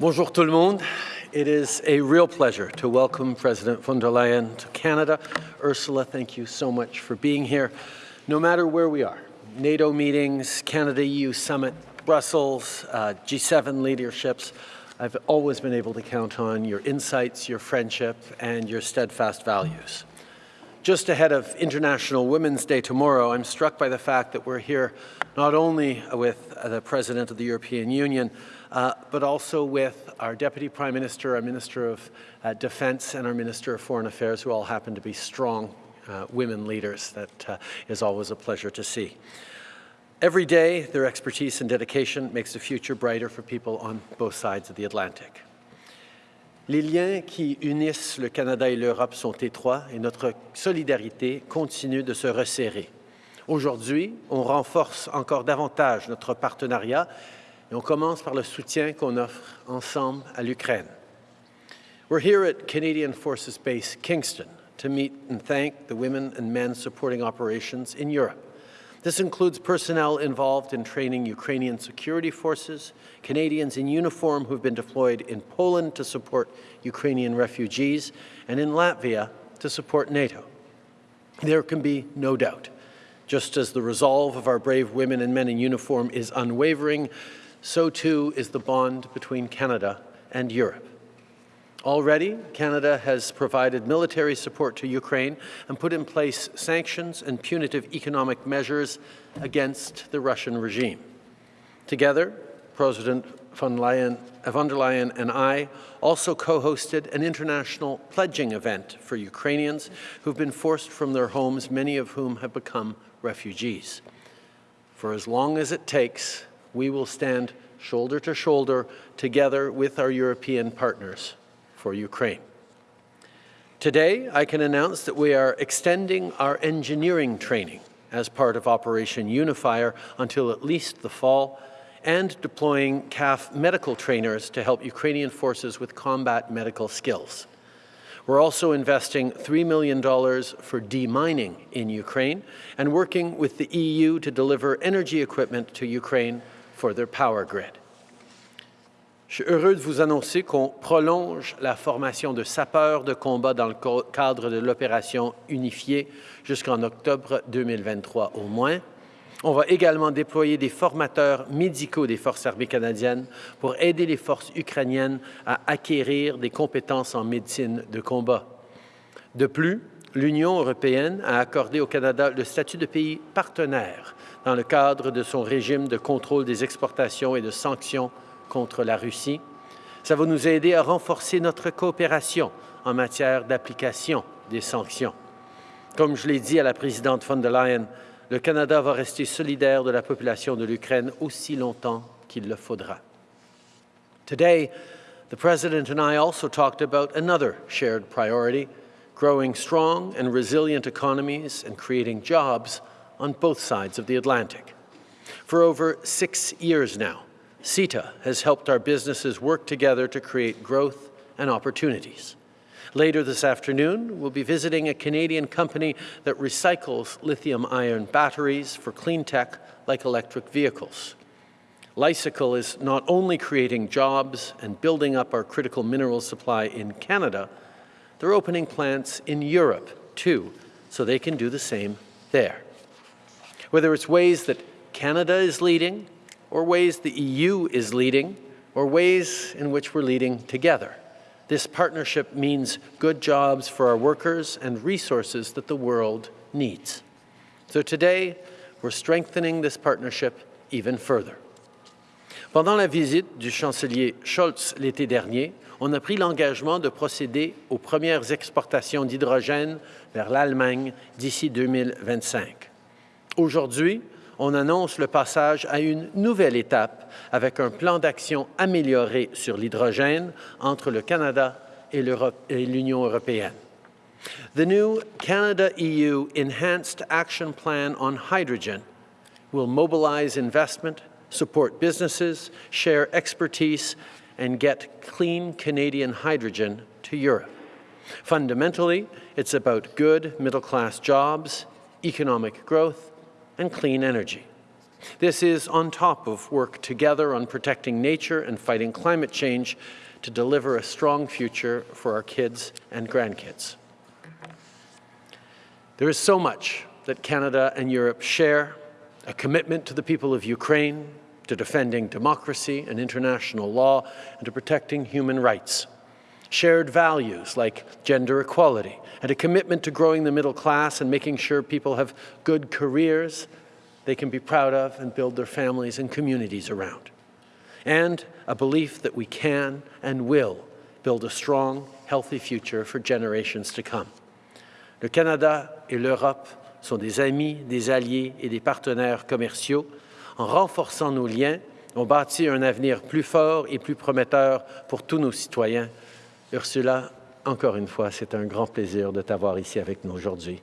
Bonjour tout le monde. It is a real pleasure to welcome President von der Leyen to Canada. Ursula, thank you so much for being here. No matter where we are, NATO meetings, Canada-EU summit, Brussels, uh, G7 leaderships, I've always been able to count on your insights, your friendship, and your steadfast values. Just ahead of International Women's Day tomorrow, I'm struck by the fact that we're here not only with the President of the European Union, uh, but also with our Deputy Prime Minister, our Minister of uh, Defence, and our Minister of Foreign Affairs, who all happen to be strong uh, women leaders. That uh, is always a pleasure to see. Every day, their expertise and dedication makes the future brighter for people on both sides of the Atlantic. Les liens qui unissent le Canada et l'Europe sont étroits et notre solidarité continue de se resserrer. Aujourd'hui, on renforce encore davantage notre partenariat Et on commence par le soutien qu'on offre ensemble à l'Ukraine. We're here at Canadian Forces Base Kingston to meet and thank the women and men supporting operations in Europe. This includes personnel involved in training Ukrainian security forces, Canadians in uniform who've been deployed in Poland to support Ukrainian refugees, and in Latvia to support NATO. There can be no doubt, just as the resolve of our brave women and men in uniform is unwavering, so too is the bond between Canada and Europe. Already, Canada has provided military support to Ukraine and put in place sanctions and punitive economic measures against the Russian regime. Together, President von, Leyen, von der Leyen and I also co-hosted an international pledging event for Ukrainians who've been forced from their homes, many of whom have become refugees. For as long as it takes, we will stand shoulder to shoulder together with our European partners for Ukraine. Today, I can announce that we are extending our engineering training as part of Operation Unifier until at least the fall and deploying CAF medical trainers to help Ukrainian forces with combat medical skills. We're also investing $3 million for demining in Ukraine and working with the EU to deliver energy equipment to Ukraine for their power grid. Je suis heureux de vous annoncer qu'on prolonge la formation de sapeurs de combat dans le cadre de l'opération unifiée jusqu'en octobre 2023 au moins. On va également déployer des formateurs médicaux des Forces armées canadiennes pour aider les forces ukrainiennes à acquérir des compétences en médecine de combat. De plus, l'Union européenne a accordé au Canada le statut de pays partenaire dans le cadre de son régime de contrôle des exportations et de sanctions contre la Russie. Ça va nous aider à renforcer notre coopération en matière d'application des sanctions. Comme je l'ai dit à la présidente von der Leyen, le Canada va rester solidaire de la population de l'Ukraine aussi longtemps qu'il le faudra. Today, the President and I also talked about another shared priority, growing strong and resilient economies and creating jobs on both sides of the Atlantic. For over six years now, CETA has helped our businesses work together to create growth and opportunities. Later this afternoon, we'll be visiting a Canadian company that recycles lithium-ion batteries for clean tech like electric vehicles. Li-Cycle is not only creating jobs and building up our critical mineral supply in Canada, they're opening plants in Europe too, so they can do the same there whether it's ways that Canada is leading, or ways the EU is leading, or ways in which we're leading together. This partnership means good jobs for our workers and resources that the world needs. So today, we're strengthening this partnership even further. Pendant la visite du chancelier Scholz l'été dernier, on a pris l'engagement de procéder aux premières exportations d'hydrogène vers l'Allemagne d'ici 2025. Aujourd'hui, on annonce le passage à une nouvelle étape avec un plan d'action amélioré sur l'hydrogène entre le Canada et l'Union européenne. The new Canada-EU Enhanced Action Plan on Hydrogen will mobilize investment, support businesses, share expertise, and get clean Canadian hydrogen to Europe. Fundamentally, it's about good middle-class jobs, economic growth, and clean energy. This is on top of work together on protecting nature and fighting climate change to deliver a strong future for our kids and grandkids. There is so much that Canada and Europe share, a commitment to the people of Ukraine, to defending democracy and international law, and to protecting human rights. Shared values like gender equality, and a commitment to growing the middle class and making sure people have good careers they can be proud of and build their families and communities around. And a belief that we can and will build a strong, healthy future for generations to come. Le Canada et l'Europe sont des amis, des alliés et des partenaires commerciaux. En renforçant nos liens, on bâtit un avenir plus fort et plus prometteur pour tous nos citoyens. Ursula, encore une fois, c'est un grand plaisir de t'avoir ici avec nous aujourd'hui.